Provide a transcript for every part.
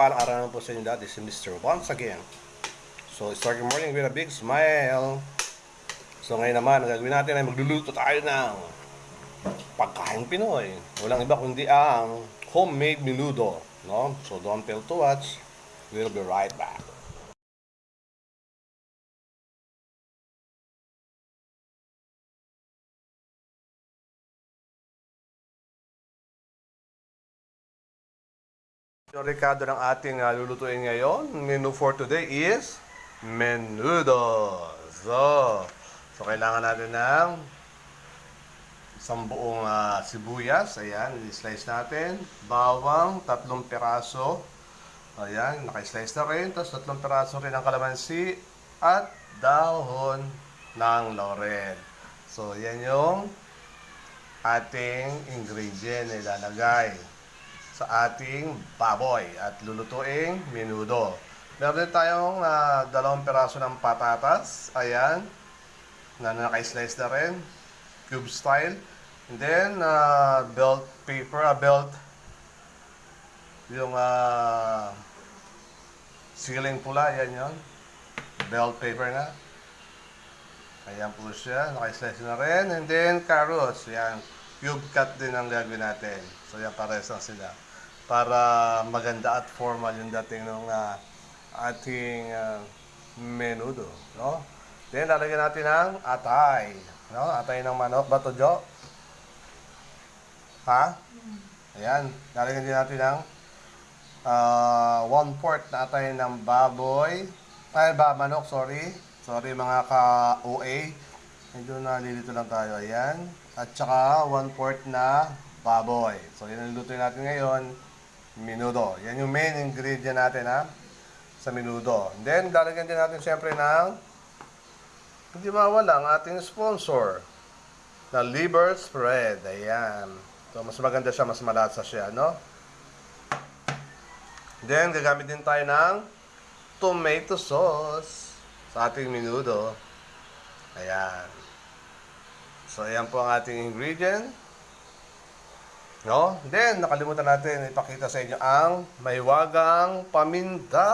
Naman po sa inyo dati si Mr. Once again. So, starting morning with a big smile. So, ngayon naman, ang gagawin natin ay magluluto tayo ng pagkain Pinoy. Walang iba kundi ang homemade menudo. No? So, don't fail to watch. We'll be right back. Yung Ricardo ng ating uh, lulutuin ngayon, menu for today is menudo. So, so kailangan natin ng isang buong ah, sibuyas. Ayan, i-slice natin. Bawang, tatlong peraso. Ayan, naka-slice na rin. Tapos tatlong peraso rin ng kalamansi at dahon ng laurel. So, yan yung ating ingredient na ilalagay sa ating baboy at lulutuing menudo. Meron tayong ah, dalawang peraso ng patatas. Ayan. Na naka-slice na rin. Cube style. And then, ah, belt paper, ah, belt yung ah, ceiling pula, yan yon Belt paper na. Ayan po siya. Naka-slice na rin. And then, carrots. Yan. Cube cut din ang gagawin natin. So, yan pares lang sila. Para maganda at formal yung dating ng ah, ating ah, menudo. No? Then, lalagyan natin ng atay. No? Atay ng manok. Bato, Jo? Ha? Ayan. Lalagyan din natin ng ah, one fourth na atay ng baboy. Ay, ba, manok, sorry. Sorry mga ka-OA. Medyo nalilito lang tayo. Ayan. At saka one fourth na baboy. So, yan ang natin ngayon. Menudo. Yan yung main ingredient natin ha. Sa menudo. And then, lalagyan din natin siyempre ng hindi mawala ang ating sponsor na liver spread. Ayan. So, mas maganda siya, mas malasa siya, no? Then, gagamit din tayo ng tomato sauce sa ating menudo. Ayan. So, ayan po ang ating ingredient. No? Then, nakalimutan natin ipakita sa inyo ang maywagang paminta.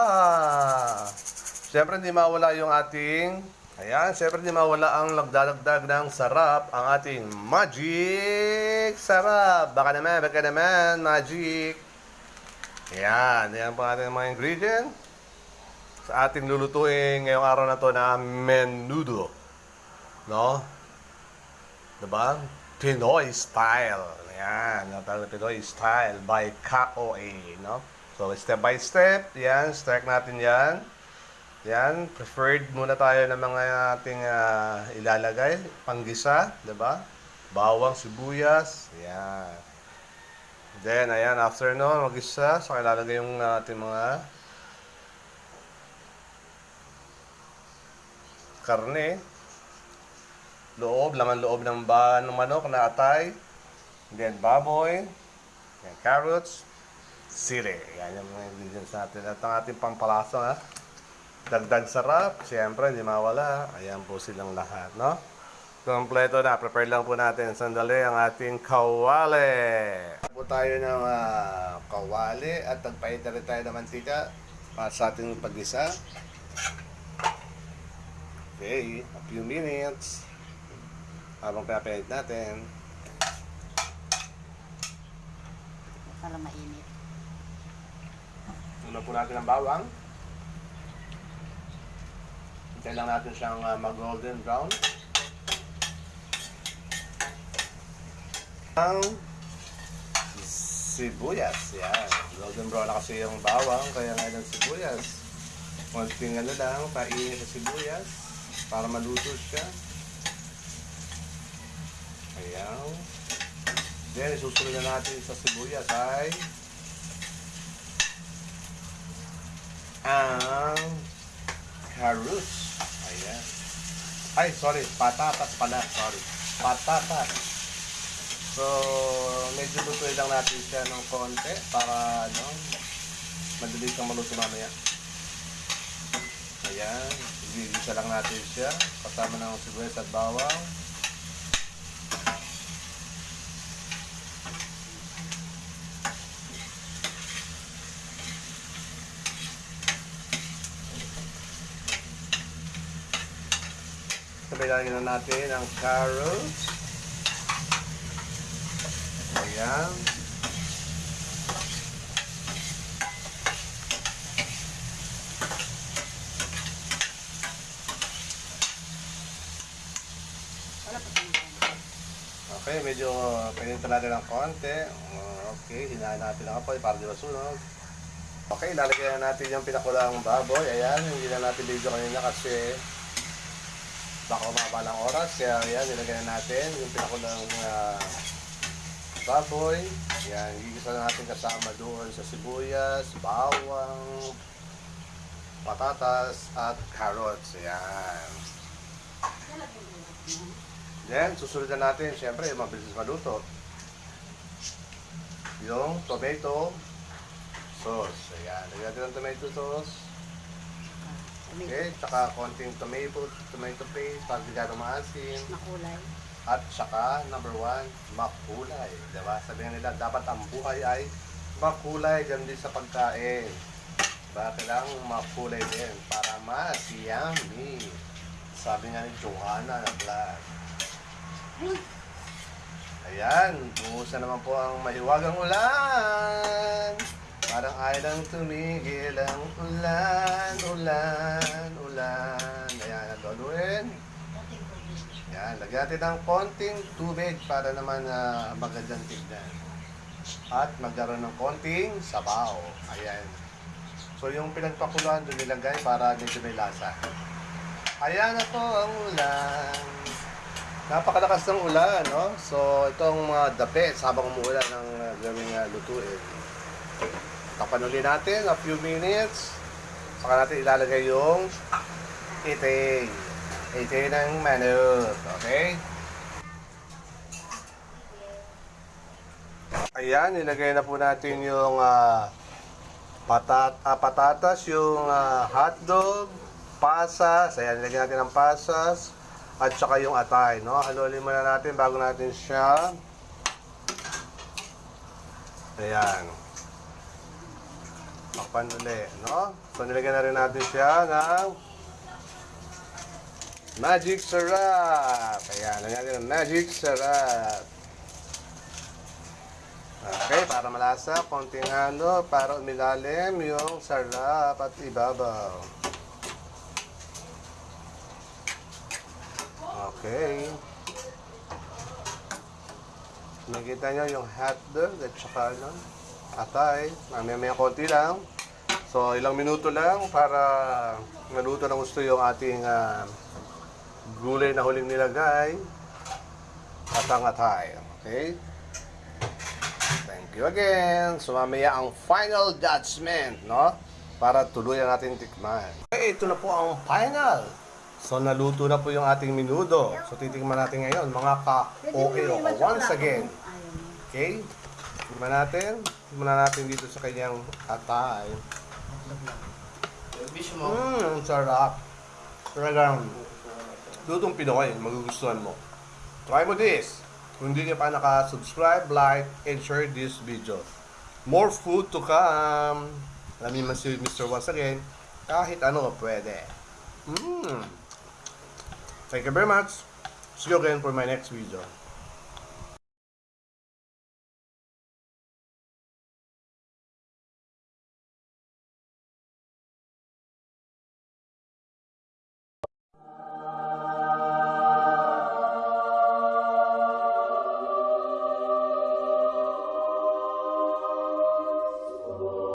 Siyempre, hindi mawala yung ating Ayan, siyempre hindi mawala ang nagdadagdag ng sarap ang ating Magic Sarap. Baka naman, baka naman, Magic. Ayan, ayan po ating mga ingredient sa ating lulutuin ngayong araw na to na menudo. No? Diba? Pinoy style. Ayan, yung tawag na Pinoy style by KOA. No? So, step by step, yan, start natin yan. Yan, preferred muna tayo ng mga ating ah, ilalagay. Panggisa, di ba? Bawang, sibuyas. Yan. Then, ayan, after no, mag-isa, saka ilalagay yung ating mga karne. Loob, laman loob ng ba ng manok na atay. Then, baboy. Yan, carrots. Sili. Yan yung mga ingredients natin. At ang ating pampalasa, ha? Dagdag sarap, siyempre, hindi mawala. Ayan po silang lahat, no? Kompleto na. Prepare lang po natin sandali ang ating kawali. Po tayo ng ah, kawali at nagpahit na rin tayo ng mantika para sa ating pag-isa. Okay, a few minutes. Habang pinapahit natin. Para mainit. Tunan po natin ang bawang. Hintay lang natin siyang ah, mag-golden brown. Ang sibuyas. Yan. Golden brown na kasi yung bawang, kaya nga ng sibuyas. Konting ano lang, painin sa sibuyas para maluto siya. Ayan. Then, isusunod na natin sa sibuyas ay ang carrots. Ayan. Ay, sorry. Patatas pala. Sorry. Patatas. So, medyo lutuin lang natin siya ng konti para, ano, madali siyang maluto mamaya. Ayan. Igigisa lang natin siya. Kasama ng sibuyas at bawang. Lalagyan na natin ang carrots. Ayan. Okay, medyo pininta natin ng konti. Uh, Okay, hinahin natin ang apoy para di masunog. Okay, lalagyan na natin yung pinakulang baboy. Ayan, hindi na natin video kanina kasi baka umaba ng oras. Kaya ayan, nilagyan na natin yung pinakulang ah, baboy. Ayan, gigisa na natin kasama doon sa sibuyas, bawang, patatas, at carrots. Ayan. Then, susunod na natin, syempre, mabilis maluto. Yung tomato sauce. Ayan, natin ng tomato sauce. Okay, tsaka konting tomato, tomato paste para di gano'ng maasim. Makulay. At tsaka, number one, makulay. Diba? Sabi nga nila, dapat ang buhay ay makulay dyan din sa pagkain. Diba? Kailangan makulay din para mas yummy. Sabi nga ni Johanna na vlog. Ayan, umuusan naman po ang mahiwagang ulan. Parang ay lang tumigil ang ulan, ulan, ulan. Ayan, ang gagawin. Ayan, lagyan ng konting tubig para naman uh, magandang tignan. At magkaroon ng konting sabaw. Ayan. So yung pinagpakuluan doon nilagay para medyo may lasa. Ayan na po ang ulan. Napakalakas ng ulan, no? So, itong mga dapet habang umuulan ng uh, gawing uh, lutuin. Tapan ulit natin a few minutes. Saka natin ilalagay yung iting. Iting ng manok. Okay? Ayan, nilagay na po natin yung ah, patat ah, patatas, yung ah, hotdog, pasas. Ayan, nilagay natin ang pasas at saka yung atay, no? Halulin muna natin bago natin siya. Ayan. Takpan ulit, no? So, nilagyan na rin natin siya ng magic syrup. Ayan, lagyan natin ng magic syrup. Okay, para malasa, konting halo, para umilalim yung sarap at ibabaw. Okay. Nakita nyo yung hotdog at saka ano, atay. Mamaya may konti lang. So, ilang minuto lang para maluto ng gusto yung ating ah, gulay na huling nilagay at ang atay. Okay? Thank you again. So, mamaya ang final judgment, no? Para tuluyan natin tikman. Okay, ito na po ang final. So, naluto na po yung ating minudo. So, titikman natin ngayon, mga ka-OA. Once again, okay? Tikman natin. Tikman na natin dito sa kanyang atay. Mmm, ang sarap. Talagang, lutong Pinoy, magugustuhan mo. Try mo this. Kung hindi ka pa naka-subscribe, like, and share this video. More food to come. Alam mo si Mr. Once again, kahit ano pwede. Mmm. Thank you very much. See you again for my next video.